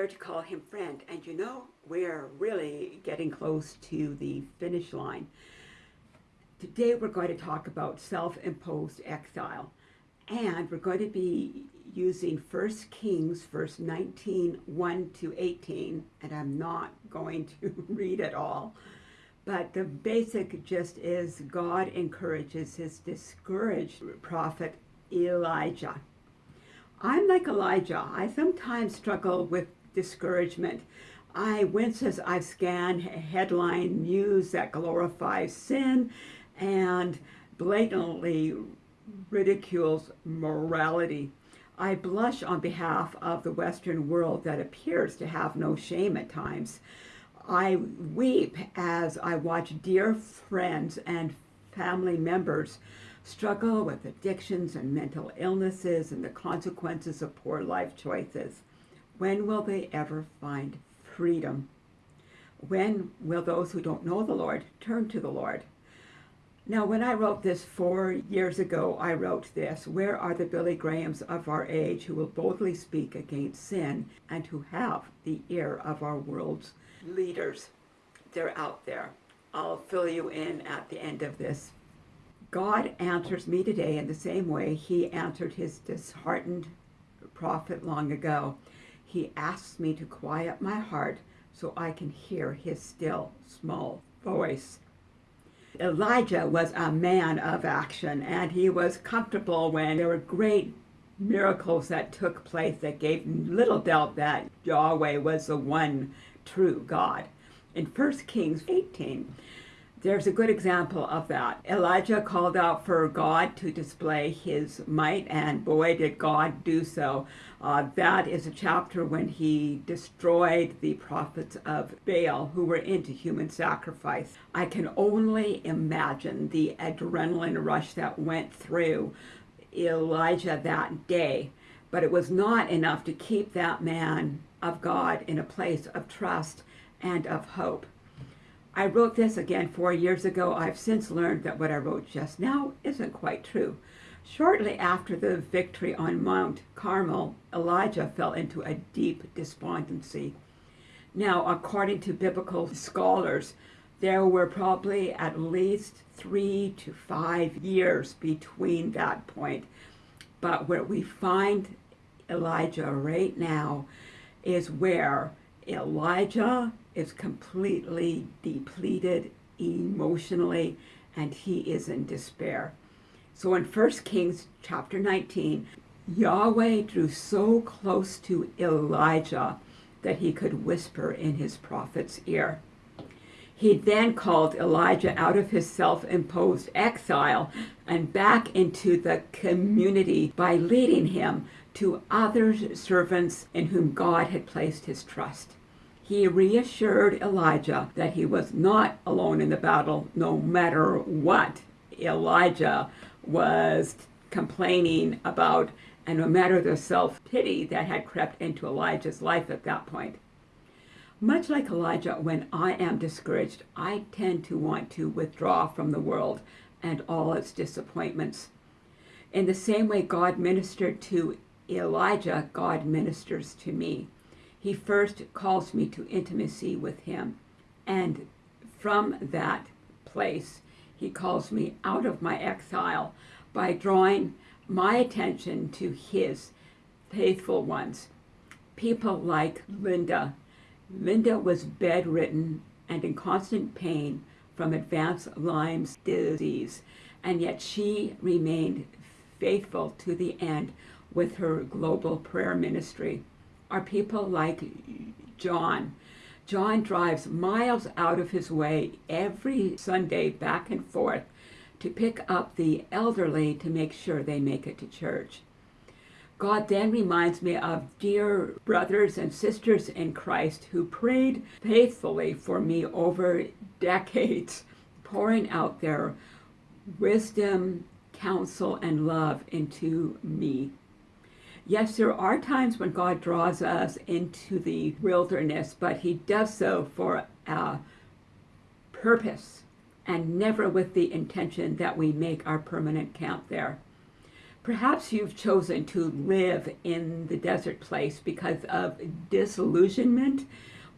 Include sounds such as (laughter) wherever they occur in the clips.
dared to call him friend. And you know, we're really getting close to the finish line. Today we're going to talk about self-imposed exile. And we're going to be using 1 Kings, verse 19, 1 to 18. And I'm not going to (laughs) read it all. But the basic gist is God encourages his discouraged prophet Elijah. I'm like Elijah. I sometimes struggle with discouragement. I wince as I scan headline news that glorifies sin and blatantly ridicules morality. I blush on behalf of the Western world that appears to have no shame at times. I weep as I watch dear friends and family members struggle with addictions and mental illnesses and the consequences of poor life choices. When will they ever find freedom? When will those who don't know the Lord turn to the Lord? Now, when I wrote this four years ago, I wrote this, Where are the Billy Grahams of our age who will boldly speak against sin and who have the ear of our world's leaders? They're out there. I'll fill you in at the end of this God answers me today in the same way he answered his disheartened prophet long ago. He asks me to quiet my heart so I can hear his still, small voice. Elijah was a man of action, and he was comfortable when there were great miracles that took place that gave little doubt that Yahweh was the one true God. In 1 Kings 18, there's a good example of that. Elijah called out for God to display his might, and boy, did God do so. Uh, that is a chapter when he destroyed the prophets of Baal who were into human sacrifice. I can only imagine the adrenaline rush that went through Elijah that day, but it was not enough to keep that man of God in a place of trust and of hope. I wrote this again four years ago. I've since learned that what I wrote just now isn't quite true. Shortly after the victory on Mount Carmel, Elijah fell into a deep despondency. Now, according to biblical scholars, there were probably at least three to five years between that point. But where we find Elijah right now is where Elijah is completely depleted emotionally and he is in despair. So in 1 Kings chapter 19, Yahweh drew so close to Elijah that he could whisper in his prophet's ear. He then called Elijah out of his self-imposed exile and back into the community by leading him to other servants in whom God had placed his trust he reassured Elijah that he was not alone in the battle, no matter what Elijah was complaining about, and no matter the self-pity that had crept into Elijah's life at that point. Much like Elijah, when I am discouraged, I tend to want to withdraw from the world and all its disappointments. In the same way God ministered to Elijah, God ministers to me he first calls me to intimacy with him. And from that place, he calls me out of my exile by drawing my attention to his faithful ones. People like Linda. Linda was bedridden and in constant pain from advanced Lyme's disease, and yet she remained faithful to the end with her global prayer ministry are people like John. John drives miles out of his way every Sunday back and forth to pick up the elderly to make sure they make it to church. God then reminds me of dear brothers and sisters in Christ who prayed faithfully for me over decades, pouring out their wisdom, counsel, and love into me. Yes, there are times when God draws us into the wilderness, but he does so for a purpose and never with the intention that we make our permanent camp there. Perhaps you've chosen to live in the desert place because of disillusionment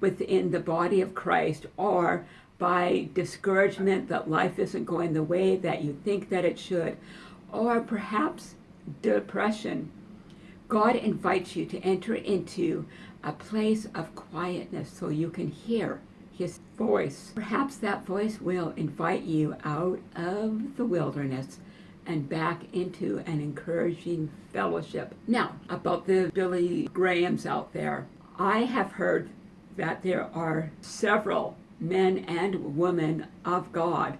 within the body of Christ or by discouragement that life isn't going the way that you think that it should, or perhaps depression. God invites you to enter into a place of quietness so you can hear his voice. Perhaps that voice will invite you out of the wilderness and back into an encouraging fellowship. Now, about the Billy Grahams out there, I have heard that there are several men and women of God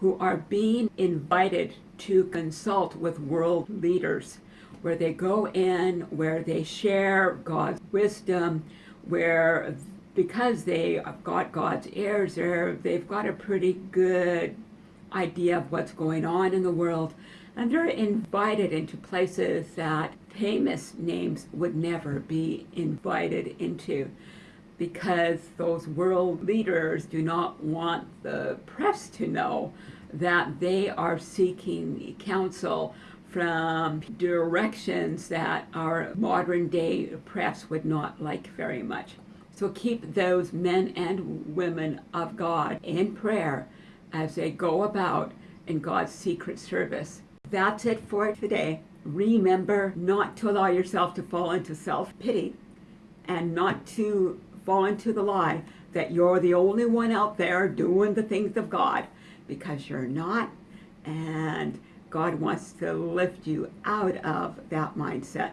who are being invited to consult with world leaders, where they go in, where they share God's wisdom, where because they have got God's ears they've got a pretty good idea of what's going on in the world. And they're invited into places that famous names would never be invited into because those world leaders do not want the press to know that they are seeking counsel from directions that our modern day press would not like very much. So keep those men and women of God in prayer as they go about in God's secret service. That's it for today. Remember not to allow yourself to fall into self pity and not to fall into the lie that you're the only one out there doing the things of God because you're not. And God wants to lift you out of that mindset.